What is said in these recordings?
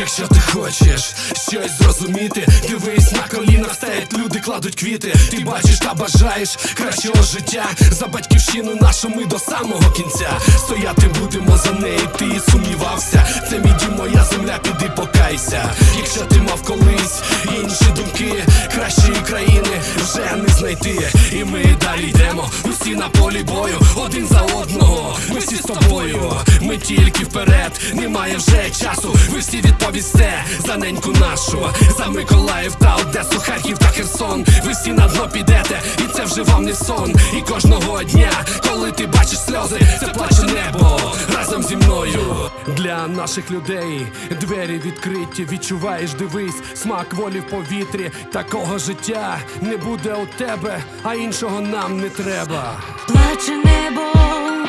Якщо ти хочеш щось зрозуміти, дивись на колінах стоять люди, кладуть квіти. Ти бачиш та бажаєш кращого життя за батьківщину нашу ми до самого кінця. Стояти будемо за неї, ти сумнівався. Це мій дім, моя земля, піди покайся. Якщо ти мав колись інші думки, кращої країни вже не знайти. І ми далі йдемо, усі на полі бою, один за одного. Ми всі з тобою, ми тільки вперед, немає вже часу. Ви всі відповісте за неньку нашу, за Миколаїв та Одесу, Харків та Херсон. Ви всі на дно підете, і це вже вам не сон. І кожного дня, коли ти бачиш сльози, це плаче небо разом зі мною. Для наших людей двері відкриті, відчуваєш, дивись, смак волі в повітрі. Такого життя не буде у тебе, а іншого нам не треба. Плаче небо,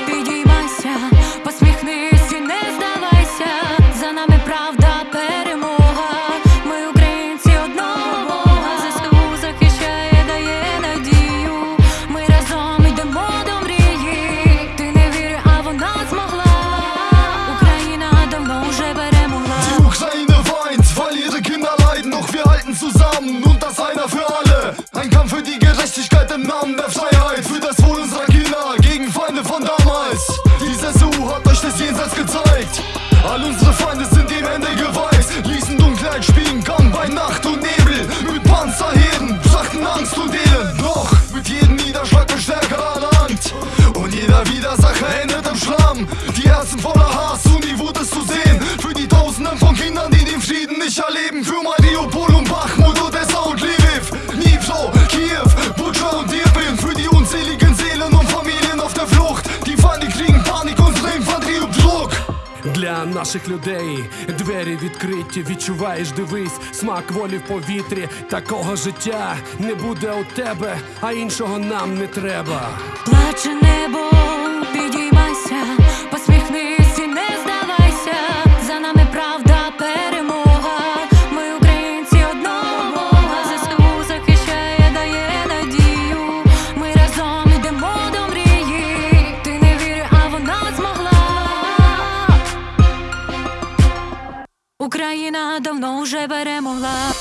підіймайся, zusammen und das einer für alle. Ein Kampf für die Gerechtigkeit im Namen der Freiheit, für das Wohl unserer Kinder gegen Feinde von damals. Die SU hat euch das Jenseits gezeigt. All unsere Feinde sind dem Ende geweiht, ließen Dunkelheit spielen, kamen bei Nacht und Nebel. Mit Panzerheeren brachten Angst und Elend, doch mit jedem Niederschlag wird stärker erlangt. Und jeder Widersacher Для наших людей двері відкриті, відчуваєш, дивись, смак волі в повітрі. Такого життя не буде у тебе, а іншого нам не треба. Плаче небо, підіймайся, посміхнись Україна давно вже перемогла.